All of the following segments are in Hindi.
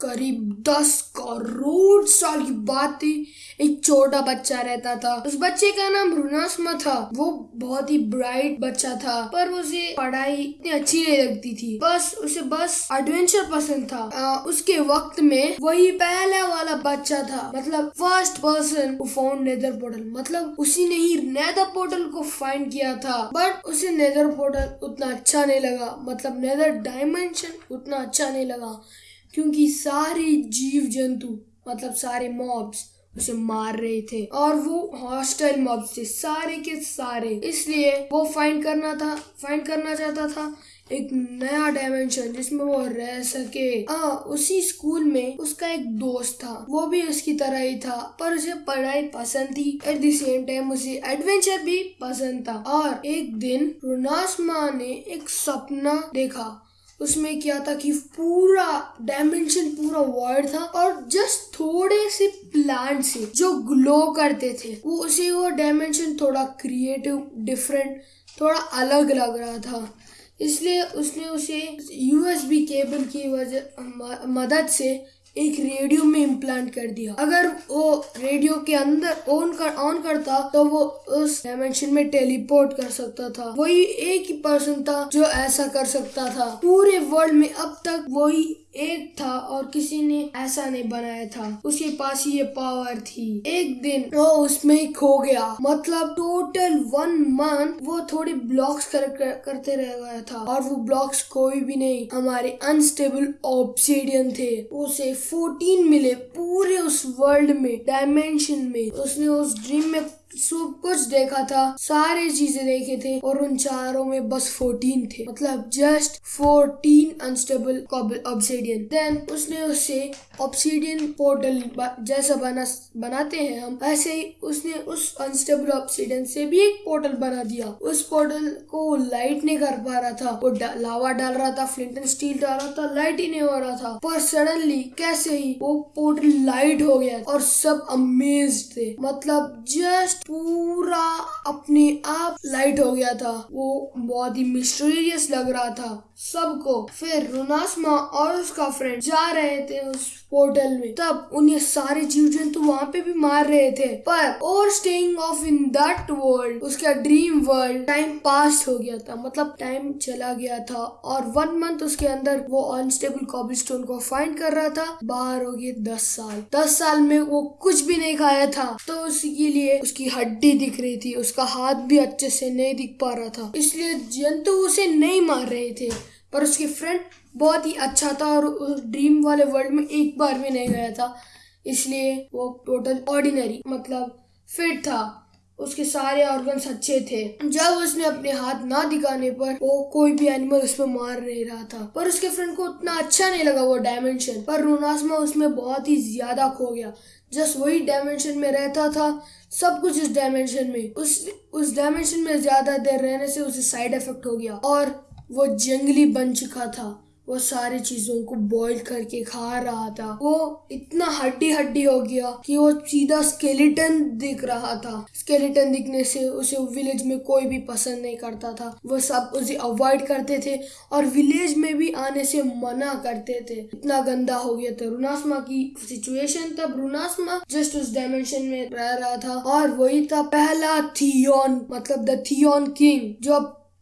करीब दस करोड़ साल की बात थी। एक छोटा बच्चा रहता था। उस बच्चे का नाम रुनासमा था। वो बहुत ही ब्राइट बच्चा था पर उसे पढ़ाई इतनी अच्छी नहीं लगती थी। बस उसे बस एडवेंचर पसंद था। आ, उसके वक्त में वही पहला वाला बच्चा था। मतलब first person found nether portal मतलब उसी ने ही नेदर पोर्टल को फाइंड किया था। बट उसे नेदर पोर्टल उतना अच्छा नहीं लगा। मतलब नेदर डायमेंशन उतना अच्छा नहीं लगा। क्योंकि सारे जीव जंतु मतलब सारे मॉब्स उसे मार रहे थे और वो हॉस्टल मॉब थे सारे के सारे। इसलिए वो फाइंड करना था फाइंड करना चाहता था एक नया डायमेंशन जिसमें वो रह सके। आ, उसी स्कूल में उसका एक दोस्त था। वो भी उसकी तरह ही था पर उसे पढ़ाई पसंद थी। एट द सेम टाइम उसे एडवेंचर भी पसंद था। और एक दिन रुनासमा ने एक सपना देखा। उसमें क्या था कि पूरा डायमेंशन पूरा वर्ड था और जस्ट थोड़े से प्लांट से जो ग्लो करते थे। वो उसे वो डायमेंशन थोड़ा क्रिएटिव डिफरेंट थोड़ा अलग लग रहा था। इसलिए उसने उसे यूएसबी केबल की वजह मदद से एक रेडियो में इम्प्लांट कर दिया। अगर वो रेडियो के अंदर ऑन कर ऑन करता तो वो उस डायमेंशन में टेलीपोर्ट कर सकता था। वही एक ही पर्सन था जो ऐसा कर सकता था। पूरे वर्ल्ड में अब तक वही एक था और किसी ने ऐसा नहीं बनाया था। उसके पास ये पावर थी। एक दिन वो उसमें खो गया। मतलब टोटल वन मंथ वो थोड़े ब्लॉक्स कर, कर, करते रह गया था। और वो ब्लॉक्स कोई भी नहीं। हमारे अनस्टेबल ऑब्सीडियन थे। उसे 14 मिले पूरे उस वर्ल्ड में डायमेंशन में। उसने उस ड्रीम में सब कुछ देखा था, सारे चीज़ें देखे थे और उन चारों में बस फोर्टीन थे। मतलब just fourteen unstable obsidian then उसने उससे ऑब्सीडियन पोर्टल जैसा बना, बनाते हैं हम, ऐसे ही उसने उस अनस्टेबल ऑब्सीडियन से भी एक पोर्टल बना दिया। उस पोर्टल को लाइट नहीं कर पा रहा था, वो लावा डाल रहा था फ्लिंट एंड स्टील डाल रहा था लाइट ही नहीं हो रहा था। पर सडनली कैसे ही वो पोर्टल लाइट हो गया और सब अमेज थे। मतलब जस्ट पूरा अपने आप लाइट हो गया था। वो बहुत ही मिस्टीरियस लग रहा था। सबको, फिर रुनासमा और उसका फ्रेंड जा रहे थे उस पोर्टल में। तब उन्हें सारे जीव जंतु वहाँ पे भी मार रहे थे। पर, और staying off in that world उसका ड्रीम वर्ल्ड टाइम पास हो गया था। मतलब टाइम चला गया था और वन मंथ उसके अंदर वो अनस्टेबल कॉबलस्टोन को फाइंड कर रहा था। बाहर हो गए दस साल। दस साल में वो कुछ भी नहीं खाया था। तो उसके लिए उसकी हड्डी दिख रही थी, उसका हाथ भी अच्छे से नहीं दिख पा रहा था। इसलिए जंतु उसे नहीं मार रहे थे, पर उसके फ्रेंड बहुत ही अच्छा था और उस ड्रीम वाले वर्ल्ड में एक बार भी नहीं गया था। इसलिए वो टोटल ऑर्डिनरी मतलब फिट था। उसके सारे ऑर्गन्स अच्छे थे। जब उसने अपने हाथ ना दिखाने पर वो कोई भी एनिमल उसमें मार नहीं रहा था। पर उसके फ्रेंड को उतना अच्छा नहीं लगा वो डायमेंशन पर रोनासमा उसमें बहुत ही ज़्यादा खो गया। जस्ट वही डायमेंशन में रहता था, सब कुछ उस डायमेंशन में। उस उस डायमेंशन में ज़्यादा देर रहने से उसे साइड इफ़ेक्ट हो गया और वो जंगली बन चुका था। वो सारी चीज़ों को बॉईल करके खा रहा था। वो इतना हड्डी हड्डी हो गया कि वो सीधा स्केलेटन दिख रहा था। स्केलेटन दिखने से उसे विलेज में कोई भी पसंद नहीं करता था। वो सब उसे अवॉइड करते थे और विलेज में भी आने से मना करते थे। इतना गंदा हो गया था रुनासमा की सिचुएशन तब रुनासमा जस्ट उस डायमेंशन में रह रहा था और वही था पहला थियोन मतलब द थियोन किंग जो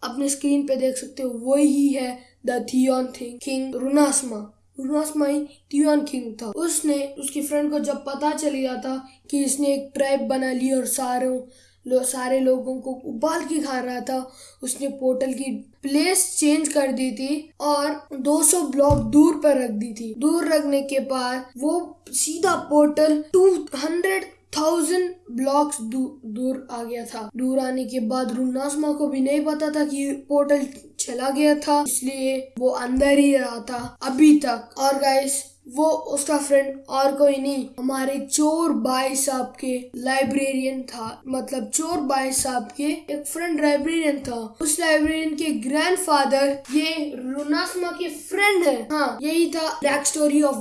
अपने स्क्रीन पे देख सकते हो, वही है द थियोन थिंग किंग रुनासमा। रुनासमा ही थियोन किंग था। उसने उसकी फ्रेंड को जब पता चल गया था कि इसने एक ट्राइब बना ली और सारों लो, सारे लोगों को उबाल के खा रहा था उसने पोर्टल की प्लेस चेंज कर दी थी और 200 ब्लॉक दूर पर रख दी थी। दूर रखने के बाद वो सीधा पोर्टल 200 थाउज़ेंड ब्लॉक्स दूर आ गया था। दूर आने के बाद रुनासमा को भी नहीं पता था कि पोर्टल चला गया था, इसलिए वो अंदर ही रहा था। अभी तक, और गाइस वो उसका फ्रेंड और कोई नहीं, हमारे चोर बाई साहब के लाइब्रेरियन था। मतलब चोर बाई साहब के एक फ्रेंड लाइब्रेरियन था। उस लाइब्रेरियन के ग्रैंडफादर ये रुनासमा के फ्रेंड है। हाँ यही था। Back story of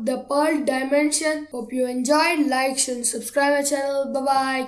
the pearl dimension hope you enjoy like and subscribe my channel bye bye